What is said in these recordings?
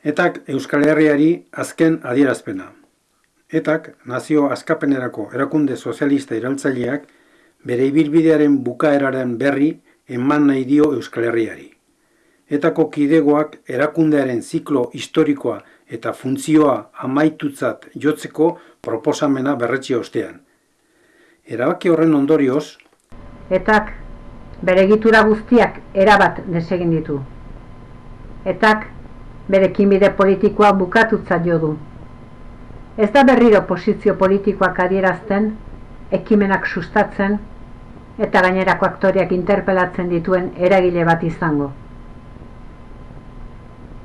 Etak Euskal Herriari azken adierazpena. Etak nazio askapenerako erakunde sozialista iraltzaileak bere ibilbidearen bukaeraren berri eman nahi dio Euskal Herriari. Etako kidegoak erakundearen ziklo historikoa eta funtzioa amaitutzat jotzeko proposamena berretsi ostean. Erabaki horren ondorioz, Etak bere egitura guztiak erabat desegin ditu. Etak bere kinbide politikoa bukatutzat jo du. Ez da berriro posizio politikoak adierazten, ekimenak sustatzen eta gainerako aktoriak interpelatzen dituen eragile bat izango.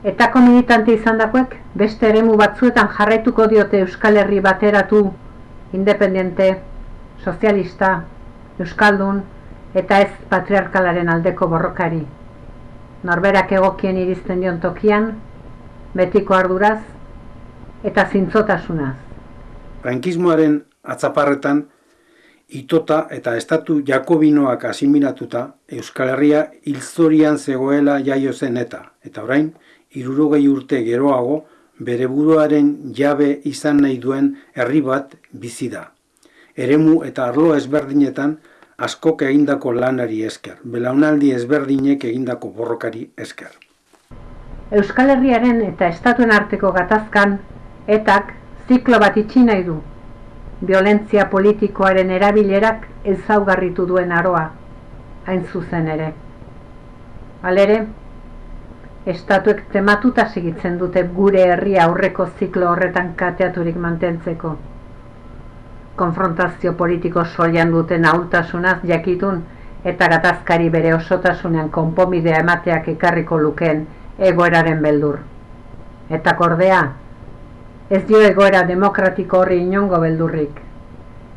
Etako militante izandakoek beste eremu batzuetan jarraituko diote Euskal Herri bateratu, independiente, sozialista, euskaldun eta ez patriarkalaren aldeko borrokari. Norberak egokien iristen dion tokian, betiko arduraz eta zintzotasunaz. frankismoaren atzaparretan itota eta estatu jakobinoak asimilatuta Euskal Herria hilzorian zegoela jaio zen eta, eta orain, irurogei urte geroago, bere buruaren jabe izan nahi duen herri bat bizi da. Eremu eta arlo ezberdinetan askok egindako lanari esker, belaunaldi ezberdinek egindako borrokari esker. Euskal Herriaren eta estatuen arteko gatazkan, etak ziklo bat itxi nahi du. Violentzia politikoaren erabilerak ezaugarritu duen aroa, hain zuzen ere. Halere, estatuek tematuta segitzen dute gure herria aurreko ziklo horretan kateaturik mantentzeko. Konfrontazio politiko soilan duten ahultasunaz jakitun eta gatazkari bere osotasunean konpomidea emateak ekarriko lukeen egoeraren beldur. Eta kordea, ez dio egoera demokratiko horri inongo beldurrik.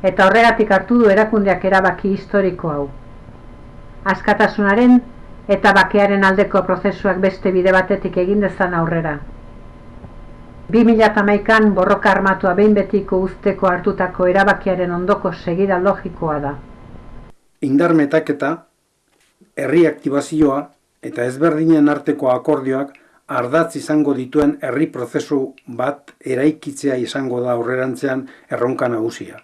Eta horregatik hartu du erakundeak erabaki historiko hau. Askatasunaren eta bakearen aldeko prozesuak beste bide batetik egin dezan aurrera. 2008an borroka armatua behin betiko usteko hartutako erabakiaren ondoko segida logikoa da. Indar metaketa, herri aktibazioa eta ezberdinen arteko akordioak ardatz izango dituen herri prozesu bat eraikitzea izango da aurrerantzean erronka nagusia.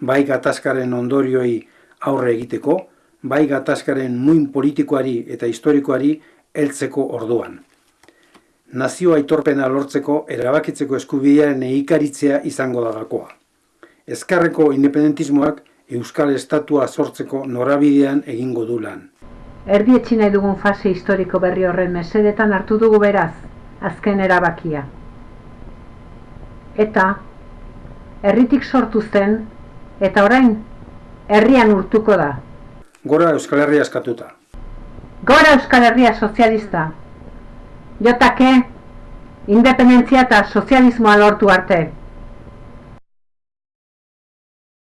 Bai gatazkaren ondorioi aurre egiteko, bai gatazkaren muin politikoari eta historikoari heltzeko orduan. Nazio aitorpena lortzeko erabakitzeko eskubidearen eikaritzea izango da gakoa. Ezkarreko independentismoak Euskal Estatua sortzeko norabidean egingo du lan. Erdi nahi dugun fase historiko berri horren mesedetan hartu dugu beraz, azken erabakia. Eta, herritik sortu zen, eta orain, herrian urtuko da. Gora Euskal Herria eskatuta. Gora Euskal Herria sozialista. Jotake, independentzia eta sozialismoa lortu arte.